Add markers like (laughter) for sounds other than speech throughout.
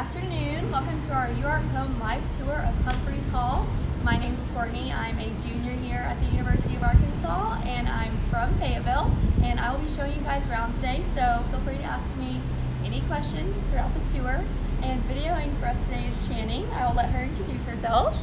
afternoon. Welcome to our UARK Home live tour of Humphreys Hall. My name is Courtney. I'm a junior here at the University of Arkansas and I'm from Fayetteville and I will be showing you guys around today so feel free to ask me any questions throughout the tour. And videoing for us today is Channing. I will let her introduce herself.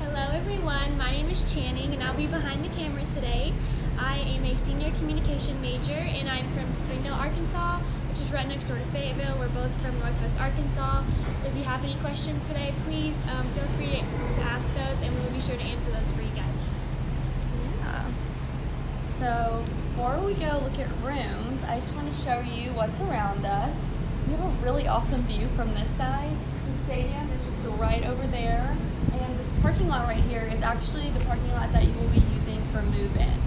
Hello everyone, my name is Channing and I'll be behind the camera today. I am a senior communication major and I'm from Springdale, Arkansas, which is right next door to Fayetteville. We're both from Northwest Arkansas. So if you have any questions today, please um, feel free to, ask those and we will be sure to answer those for you guys. Yeah. So before we go look at rooms, I just want to show you what's around us. We have a really awesome view from this side. The stadium is just right over there. And this parking lot right here is actually the parking lot that you will be using for move-in.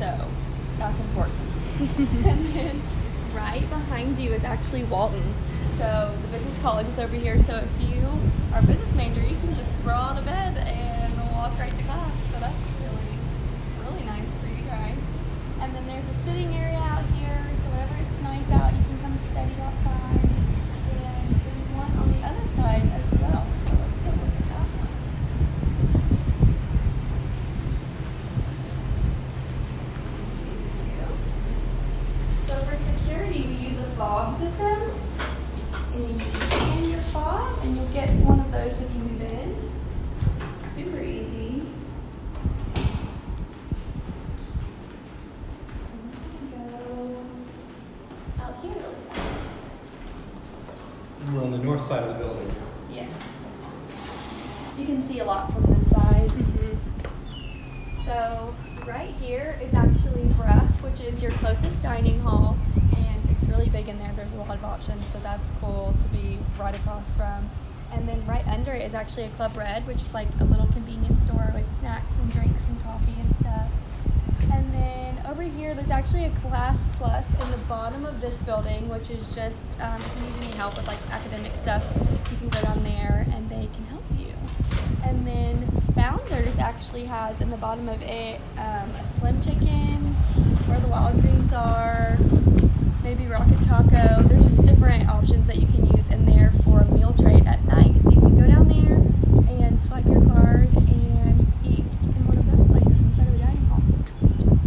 So that's important. (laughs) and then right behind you is actually Walton. So the business college is over here. So if you are a business major, you can just roll out of bed and walk right to class. So that's really, really nice for you guys. And then there's a sitting area out here. So whenever it's nice out, you can come study outside. And there's one on the other side as well. So let's go look at that one. So for security, we use a fob system. And you just scan your fob, and you'll get one of those when you move in. Super easy. So we're gonna go out here really fast. We're on the north side of the building. Yes. You can see a lot from this side. So right here is actually Brough, which is your closest dining hall, and it's really big in there. There's a lot of options, so that's cool to be right across from. And then right under it is actually a Club Red, which is like a little convenience store with snacks and drinks and coffee and stuff. And then over here, there's actually a Class Plus in the bottom of this building, which is just um, if you need any help with like academic stuff, you can go down there and they can help you. And then Founders actually has in the bottom of it um, a Slim Chickens, where the Wild Greens are, maybe Rocket Taco. There's just different options that you can use in there for a meal trade at night. So you can go down there and swipe your card and eat in one of those places instead of a dining hall.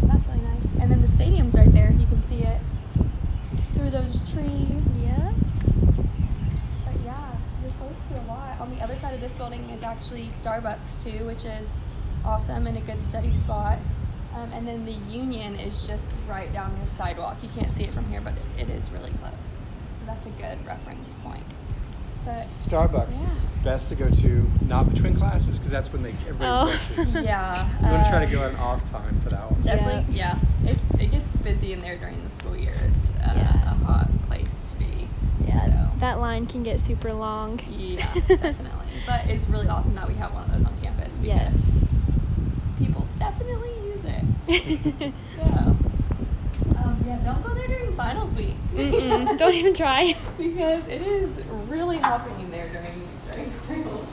That's really nice. And then the stadium's right there. You can see it through those trees. Yeah. But yeah, you're close to a lot. On the other side of this building is actually Starbucks too, which is awesome and a good study spot. Um, and then the Union is just right down the sidewalk. You can't see it from here, but it, it is really close. So that's a good reference point. But Starbucks is best to go to not between classes because that's when they everybody Oh. rushes. (laughs) yeah, You want to try uh, to go at an off time for that one. Definitely, yeah. It's it gets busy in there during the school year. It's uh, Yeah. a hot place to be. Yeah, So. that line can get super long. Yeah, (laughs) definitely. But it's really awesome that we have one of those on campus because Yes. people definitely use it. (laughs) So, um, yeah, don't go there during finals week. (laughs) Don't even try. because it is really hopping there during during finals.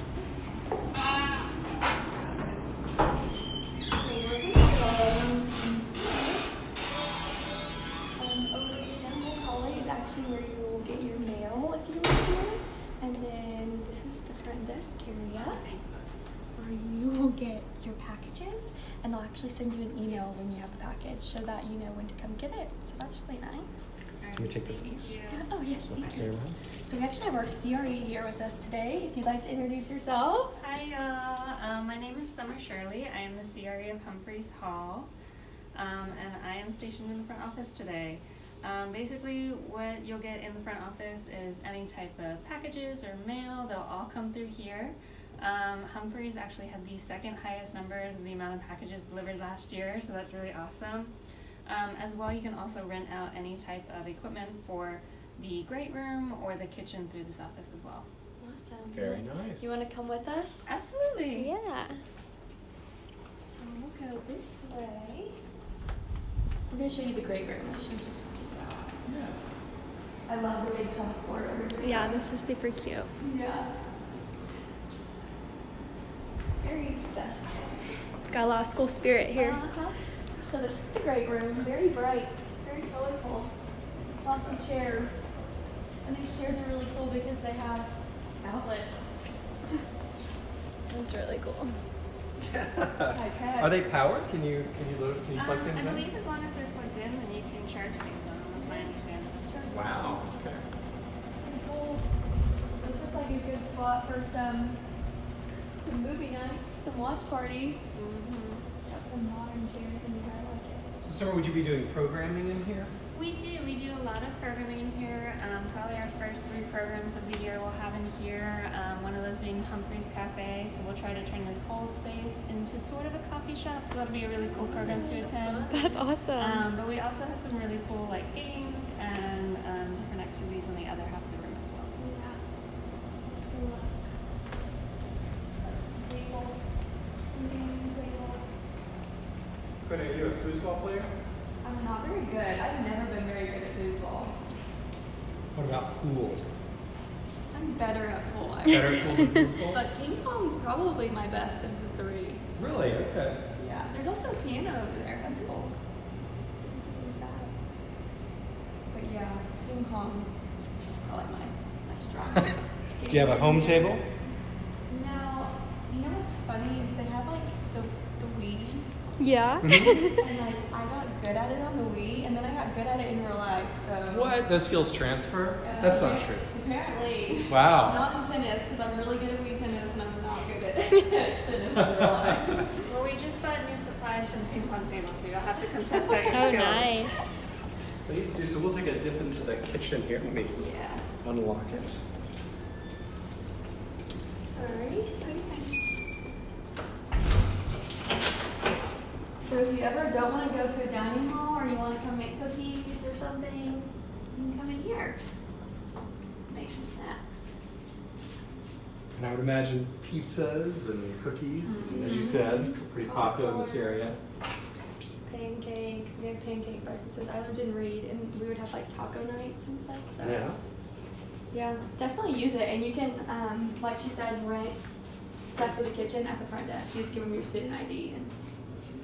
So we're gonna go- Um, over down this hallway is actually where you will get your mail if you live here. And then this is the front desk area where you will get your packages and they'll actually send you an email when you have the package so that you know when to come get it. So that's really nice. Can we take this piece? Oh yes, We'll thank you. So we actually have our CRE here with us today. If you'd like to introduce yourself. Hi, uh, um, my name is Summer Shirley. I am the CRE of Humphreys Hall, um, and I am stationed in the front office today. Um, basically, what you'll get in the front office is any type of packages or mail. They'll all come through here. Um, Humphreys actually had the second highest numbers of the amount of packages delivered last year, so that's really awesome. Um, as well, you can also rent out any type of equipment for the great room or the kitchen through this office as well. Awesome. Very nice. You want to come with us? Absolutely. yeah. So we'll go this way. We're gonna show you the great room. She's just. I love the big chalkboard over here. Yeah, this is super cute. Yeah. Very best. Got a lot of school spirit here. Uh-huh. So this is the great room. Very bright, very colorful. Lots of chairs. And these chairs are really cool because they have outlets. That's really cool. (laughs) Okay. Are they powered? Can you can you load? Can you plug Um, things I in? believe as long as they're plugged in, then you can charge things on them. That's my understanding. Wow. Okay. Cool. This looks like a good spot for some some movie nights, some watch parties. Mm-hmm. Got some modern chairs in here. I like it. So, Summer, would you be doing programming in here? We do. We do a lot of programming here. Um, probably our first three programs of the year we'll have in here. Um, one of those being Humphreys Cafe. So we'll try to turn this whole space into sort of a coffee shop. So that'll be a really cool program to attend. That's awesome. Um, but we also have some really cool like games and um, different activities in the other half of the room as well. Yeah. Let's go look. Tables. Gaming tables. Quinn, are you a foosball player? I'm not very good. I've never been very good at foosball. What about pool? I'm better at pool. I Better would pool than (laughs) foosball? But ping pong's probably my best of the three. Really? Okay. Yeah. There's also a piano over there. That's cool. Who's that? But yeah, ping pong. I like my my strongest. (laughs) Do you have a home table? No. You know what's funny is they have like the the Wii, yeah. Mhm. (laughs) and like I got good at it on the Wii, and then I got good at it in real life. So. What? Those skills transfer? Uh, That's not true. Apparently. Wow. Not in tennis, because I'm really good at Wii tennis, and I'm not good at (laughs) tennis in real life. (laughs) Well, we just bought new supplies from ping pong table, so you'll have to come test out (laughs) your Oh, skills. nice. Please do. So we'll take a dip into the kitchen here. Let me Yeah. unlock it. Alright. So if you ever don't want to go to a dining hall or you want to come make cookies or something, you can come in here. Make some snacks. And I would imagine pizzas and cookies, and as you said, pretty popular in this area. Pancakes. We have pancake breakfasts. I lived in Reid and we would have like taco nights and stuff. So Yeah. Yeah, definitely use it. And you can, um, like she said, rent stuff for the kitchen at the front desk. You just give them your student ID and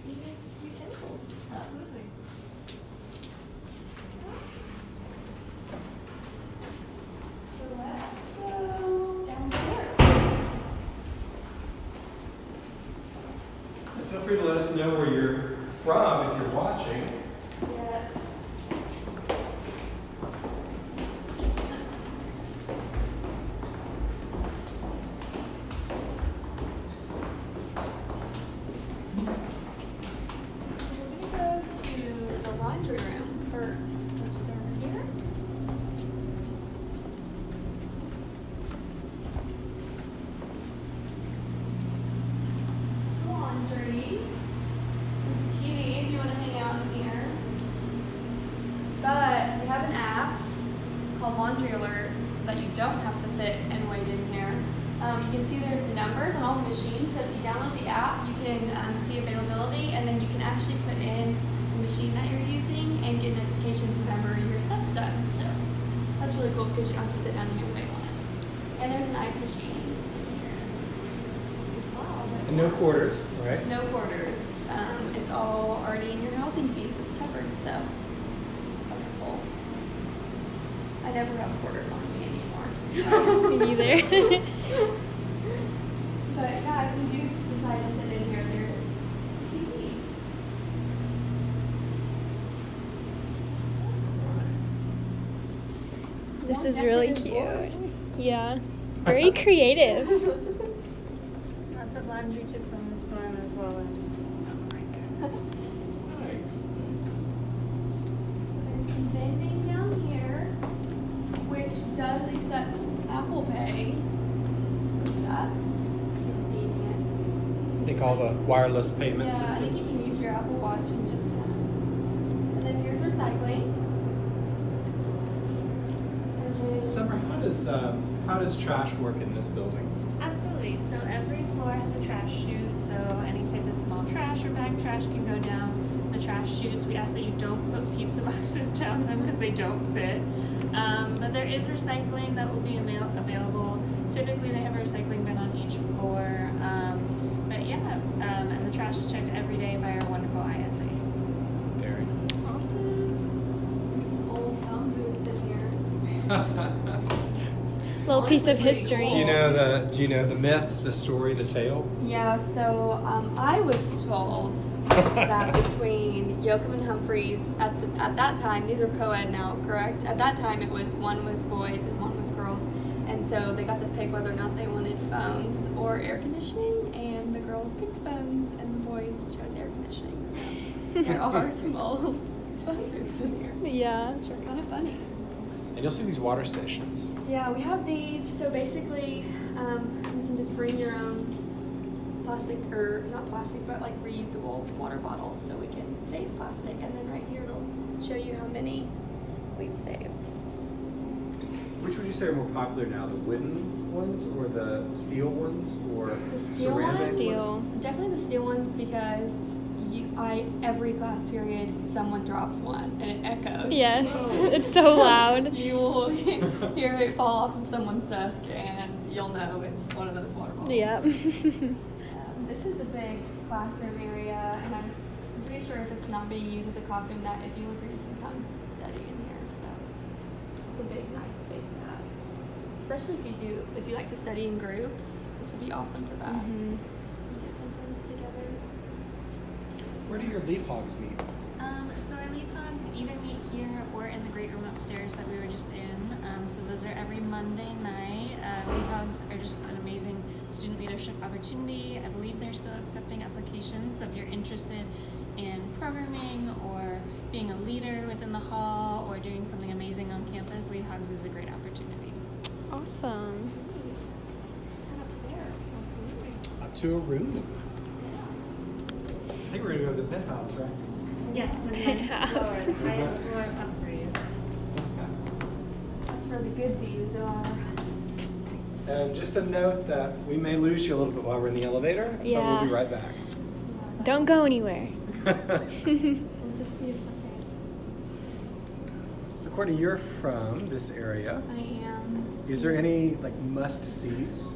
you use utensils and stuff. So let's go downstairs. Feel free to let us know where you're from if you're watching. Yes. We're gonna go to the laundry room first, which is over here. Laundry. There's a TV if you want to hang out in here. But we have an app called Laundry Alert so that you don't have to sit and wait in here. Um, you can see there's numbers on all the machines, so if you download the app, you can um, see availability and then you can actually put in the machine that you're using and get notifications whenever your stuff's done. So that's really cool because you don't have to sit down here and wait on it. And there's an ice machine here as well. but- And no quarters, right? no quarters. Um, it's all already in your housing fee covered, so that's cool. I never have quarters on me anymore. (laughs) Me neither. (laughs) but yeah, if you do decide to sit in here, there's TV. this More is really cute. boards. Yeah. Very creative. (laughs) Lots of laundry chips on this one as well as on right there. Nice. So there's some vending down here, which does accept Apple Pay. So that's convenient. I think all the wireless payment yeah, I think you can use your Apple Watch and just and then here's recycling. Summer, how does uh, how does trash work in this building? Absolutely. So every floor has a trash chute. So any type of small trash or bag trash can go down the trash chutes. We ask that you don't put pizza (laughs) boxes down them because they don't fit. Um, but there is recycling that will be avail- available. Typically, they have a recycling bin on each floor. Um, but yeah, um, and the trash is checked every day by our wonderful ISAs. Very nice. Awesome. Some old phone booths in here. (laughs) Little piece of history. Do you know the Do you know the myth, the story, the tale? Yeah, so um, I was told (laughs) that between Yocum and Humphreys at the, at that time, these are co-ed now, correct? At that time, it was one was boys and one was girls, and so they got to pick whether or not they wanted phones or air conditioning, and the girls picked phones and the boys chose air conditioning. So (laughs) there are some old phone booths in here, Yeah. which are kind of funny. And you'll see these water stations. Yeah, we have these. So basically, um, you can just bring your own plastic, or not plastic, but like reusable water bottle, so we can save plastic. And then right here it'll show you how many we've saved. Which would you say are more popular now, the wooden ones or the steel ones or The steel ceramic ones? Steel. Definitely the steel ones because you, I every class period someone drops one and it echoes. Yes, (laughs) it's so loud. (laughs) you will (laughs) hear it fall off of someone's desk, and you'll know it's one of those water bottles. Yep. Um, this is a big classroom area, and I'm pretty sure if it's not being used as a classroom, that if you look you can come study in here. So it's a big, nice space to have. Especially if you do, if you like to study in groups, this would be awesome for that. Mhm. Get some friends together. Where do your lead hogs meet? Um, so our lead hogs either meet here or in the great room upstairs that we were just in. Um, so those are every Monday night. Uh, lead hogs are just an amazing student leadership opportunity. I believe they're still accepting applications. So if you're interested in programming or being a leader within the hall or doing something amazing on campus, lead hogs is a great opportunity. Awesome. Upstairs. Up to a room. I think we're gonna go to the penthouse, right? Yes, the Penthouse. floor, (laughs) the highest floor of Humphreys. That's where the good views are. And just a note that we may lose you a little bit while we're in the elevator, but we'll be right back. Don't go anywhere. (laughs) It'll just be a second. so Courtney, you're from this area. I am. Is there any like must-sees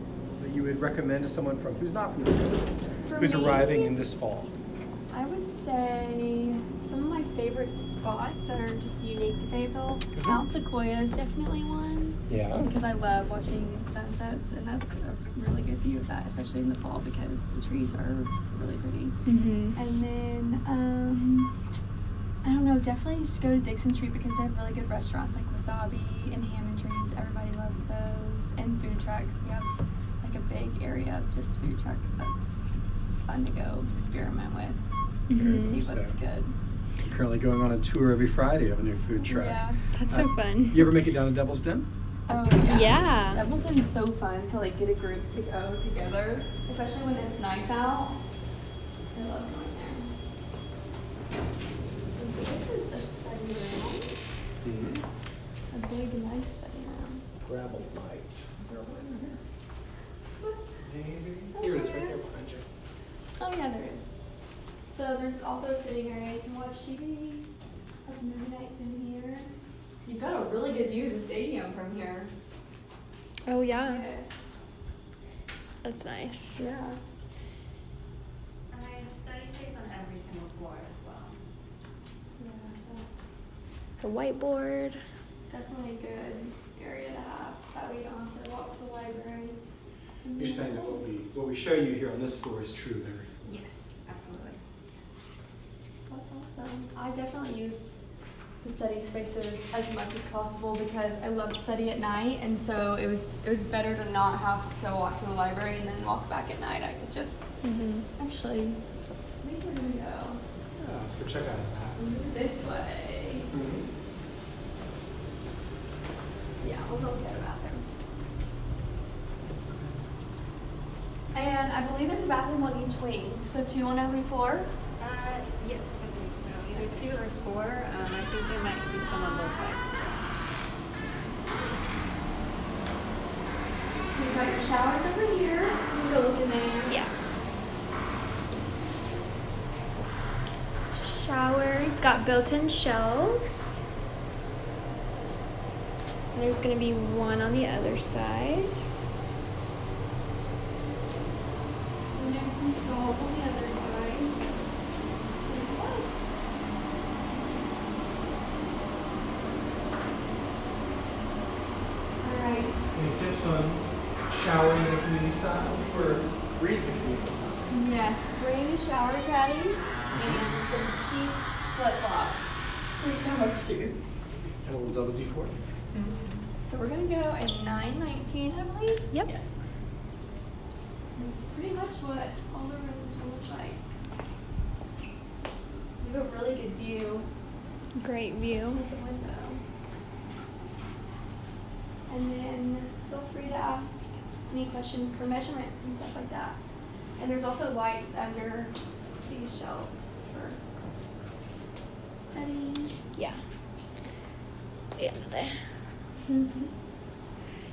that you would recommend to someone from who's not from this area, who's me, arriving in this fall? I would say some of my favorite spots that are just unique to Fayetteville. Mhm. Mount Sequoia is definitely one Yeah. because I love watching sunsets, and that's a really good view of that, especially in the fall because the trees are really pretty. Mhm. And then, um, I don't know, definitely just go to Dickson Street because they have really good restaurants like Wasabi and Hammontree's. Everybody loves those. And food trucks. We have like a big area of just food trucks that's fun to go experiment with Mhm. and see what's So- good. Currently going on a tour every Friday of a new food truck. Yeah. That's so Uh, fun. You ever make it down to Devil's Den? Oh, yeah. Yeah. That was been so fun to like get a group to go together, especially when it's nice out. I love going there. This is a study room. Mm-hmm. A big, nice study room. Gravel light. Is there a light in here? Maybe. Here it is, right there behind you. Oh yeah, there is. So there's also a sitting area. You can watch TV. Have movie nights in here. You've got a really good view of the stadium from here. Oh yeah. That's nice. Yeah. And there's a study space on every single floor as well. Yeah. So The whiteboard. definitely a good area to have. That way you don't have to walk to the library. You're saying that what we what we show you here on this floor is true of everything. Yes, absolutely. That's awesome. I definitely used the study spaces as much as possible because I love to study at night, and so it was it was better to not have to walk to the library and then walk back at night. I could just Mhm. actually. I think we're gonna go Yeah, let's go check out that. this way. Yeah, we'll go get a bathroom. And I believe there's a bathroom on each wing, so two on every floor. Uh, yes, I think so. Either two or four. Um, I think there might be some on both sides as well. You've got your showers over here. You can go look in there. Yeah. Shower. It's got built-in shelves. And there's gonna be one on the other side. And there's some stalls on the other side. any tips on showering in a community style or Reid's a community? Yes, bring a shower caddy and some cheap flip flops for shower shoes. And a little double D four. So we're gonna go in 919, I believe. Yep. Yes. This is pretty much what all the rooms will look like. We have a really good view Great view. out the window. And then feel free to ask any questions for measurements and stuff like that. And there's also lights under these shelves for studying. Yeah. Yeah, there. Mm-hmm.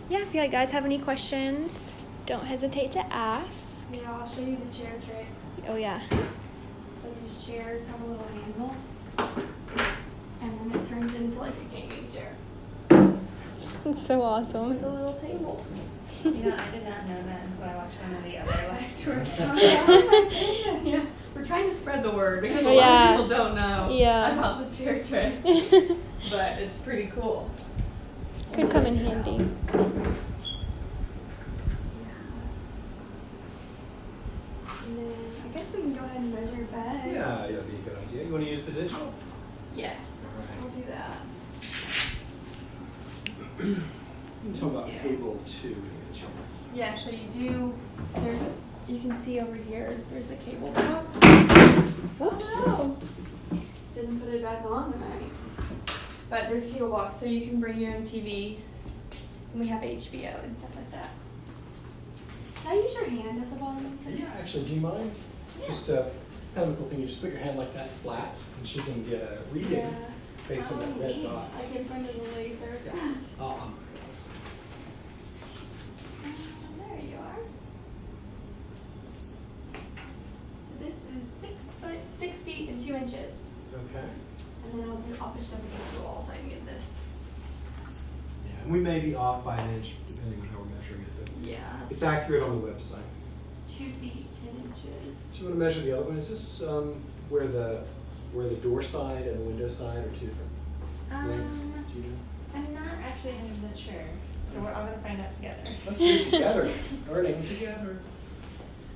Yeah, if you guys have any questions, don't hesitate to ask. Yeah, I'll show you the chair trick. Oh, yeah. So these chairs have a little handle, and then it turns into like a gaming chair It's so awesome. with a little table. (laughs) You know, I did not know that until I watched one of the other live tours. yeah, yeah. We're trying to spread the word because a lot Yeah. of people don't know Yeah. about the chair trick, (laughs) but it's pretty cool. Could come in handy. And then I guess we can go ahead and measure your bed. Yeah, that'd be a good idea. You want to use the digital? Yes. Alright. We'll do that. You talk about Yeah. cable two in the chance. Yeah, so you do, there's, you can see over here, there's a cable box. Whoops. Oh, no. Didn't put it back on tonight. But there's a cable box, so you can bring your own TV. And we have HBO and stuff like that. Can I use your hand at the bottom? please? Yeah, actually, do you mind? Just uh, it's kind of a cool thing. You just put your hand like that flat, and she can get a reading Yeah. based on that Oh, red dot. I can front of the laser. Yeah. Um, (laughs) there you are. So this is six foot, six feet and two inches. okay. And then I'll do, I'll push up against the wall so I can get this. Yeah, and we may be off by an inch depending on how we're measuring it, but Yeah. it's accurate on the website. It's two feet, ten Do inches. you want to measure the other one? Is this um, where the where the door side and the window side are two different lengths? Um, Do you know? I'm not actually 100% sure, so we're all gonna find out together. Let's do it together. (laughs) Learning together.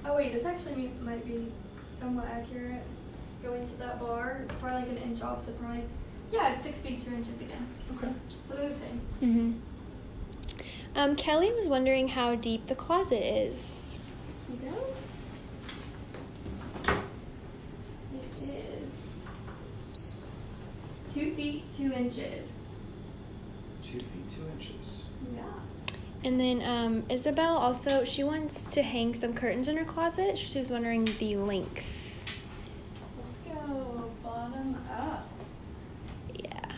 Oh wait, this actually might be somewhat accurate. Going to that bar, it's probably like an inch off, so probably, yeah, it's six feet, two inches again. Okay. So they're the same. Mm-hmm. Um, Kelly was wondering how deep the closet is. You go. It is two feet, two inches. Two feet two inches. Yeah. And then um, Isabel also she wants to hang some curtains in her closet. She was wondering the length. Let's go bottom up. Yeah.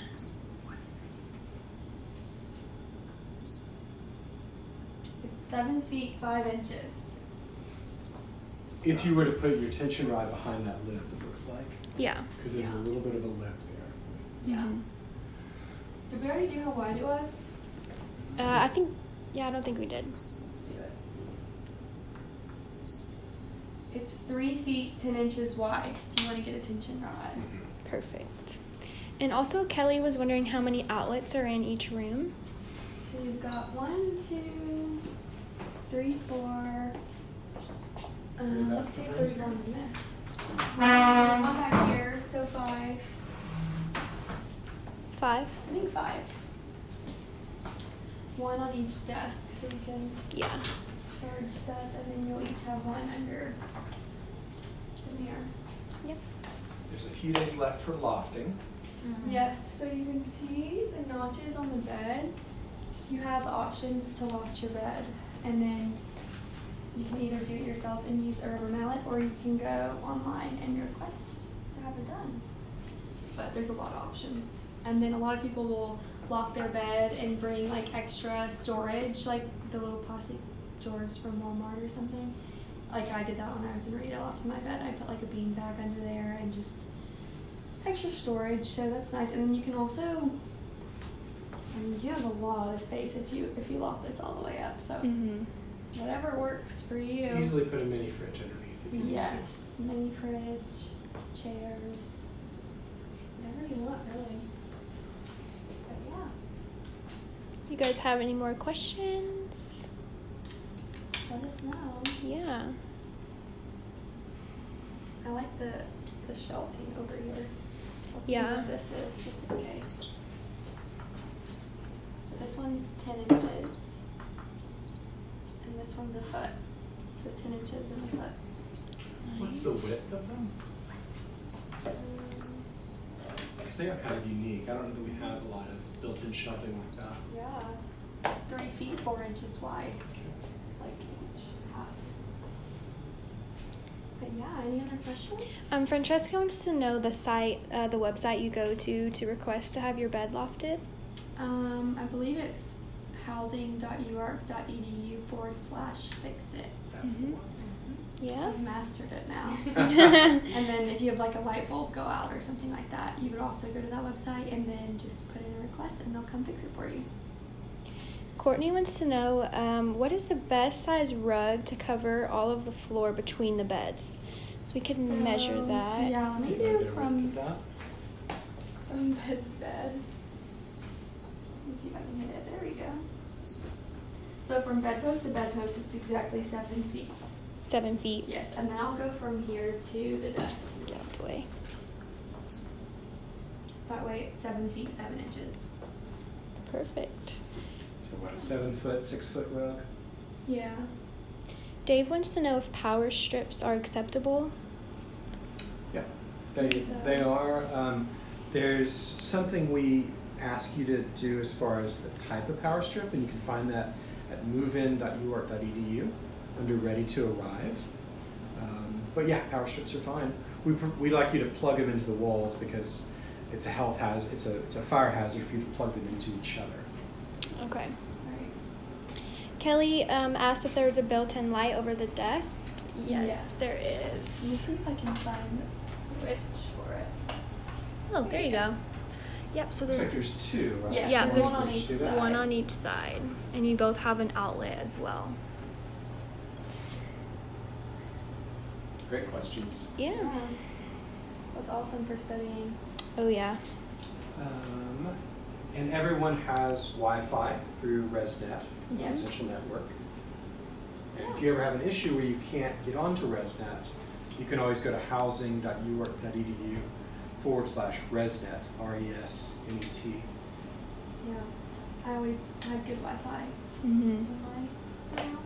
It's seven feet, five inches. If you were to put your tension rod behind that lip, it looks like, Yeah. because there's Yeah. a little bit of a lip there. Yeah. Mhm. Did we already do how wide it was? Uh, I think. Yeah, I don't think we did. Let's do it. It's three feet, ten inches wide. If you want to get a tension rod. Perfect. And also, Kelly was wondering how many outlets are in each room. So you've got one, two, three, four. Um, that let's see if behind one this. There's one back here, so five. Five. I think five. One on each desk, so you can Yeah. charge stuff, and then you'll each have one under the mirror. Yep. There's a few days left for lofting. Yes, so you can see the notches on the bed. You have options to loft your bed, and then you can either do it yourself and use a rubber mallet, or you can go online and request to have it done. But there's a lot of options. And then a lot of people will loft their bed and bring like extra storage, like the little plastic drawers from Walmart or something. Like I did that when I was in Rita, lofted my bed. I put like a bean bag under there and just extra storage, so that's nice. And then you can also, I mean, you have a lot of space if you if you lock this all the way up. So Mhm. whatever works for you. Easily put a mini fridge underneath if you. Yes, mini fridge, chairs, whatever you want, really. But yeah. Do you guys have any more questions? Let us know. Yeah. I like the the shelving over here. Let's Yeah. see what this is, just in case. So this one's ten inches. And this one's a foot. So ten inches and a foot. What's the width of them? Because they are kind of unique. I don't know that we have a lot of built-in shelving like that. Yeah. It's three feet, four inches wide, like each half. But yeah, any other questions? Um, Francesca wants to know the site, uh, the website you go to to request to have your bed lofted. Um, I believe it's housing.uark.edu forward slash fix it. That's the Mhm. one. Yeah. I've mastered it now. (laughs) (laughs) and then if you have like a light bulb go out or something like that, you would also go to that website and then just put in a request and they'll come fix it for you. Courtney wants to know um, what is the best size rug to cover all of the floor between the beds. So we can measure that. Yeah, let me do get a width from from (laughs) bed to bed. Let me see if I can hit it. There we go. So from bedpost to bedpost, it's exactly seven feet. Seven feet. Yes, and then I'll go from here to the desk. Lovely. That way it's seven feet, seven inches. Perfect. So what, a seven foot, six foot rug? Yeah. Dave wants to know if power strips are acceptable. Yeah, they, So- they are. Um, there's something we ask you to do as far as the type of power strip, and you can find that at movein.uark.edu under ready to arrive. Um, but yeah, power strips are fine. We, we like you to plug them into the walls because it's a health hazard, it's a, it's a fire hazard for you to plug them into each other. Okay. Right. Kelly um, asked if there was a built-in light over the desk. Yes, Yes. there Let me see if I can find the switch for it. Oh, there you go. Yep. So Looks there's like there's two, right? Yes, Yeah, there's there's one on each side. one on each side, and you both have an outlet as well. Great questions. Yeah. That's awesome for studying. Oh yeah. Um, and everyone has Wi-Fi through ResNet, Yes. residential network. And if you ever have an issue where you can't get onto ResNet, you can always go to housing.uark.edu forward slash ResNet, R-E-S-N-E-T. Yeah. I always have good Wi-Fi Mm-hmm. in.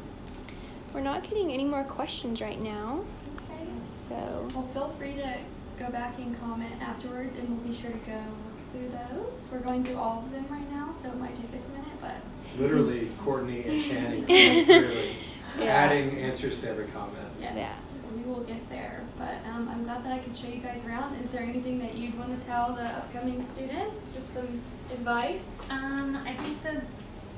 We're not getting any more questions right now, Okay. so Well, feel free to go back and comment afterwards, and we'll be sure to go look through those. We're going through all of them right now, so it might take us a minute, but Literally, Courtney and Channing (laughs) really Yeah. adding answers to every comment. yes, Yeah. We will get there. But um, I'm glad that I could show you guys around. Is there anything that you'd want to tell the upcoming students? Just some advice? Um, I think the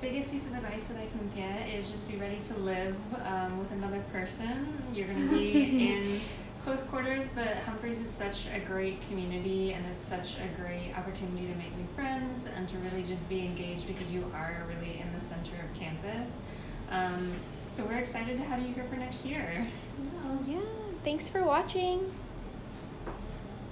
biggest piece of advice that I can get is just be ready to live um, with another person. You're going to be in (laughs) close quarters, but Humphreys is such a great community and it's such a great opportunity to make new friends and to really just be engaged because you are really in the center of campus. Um, so we're excited to have you here for next year. No. yeah. Thanks for watching.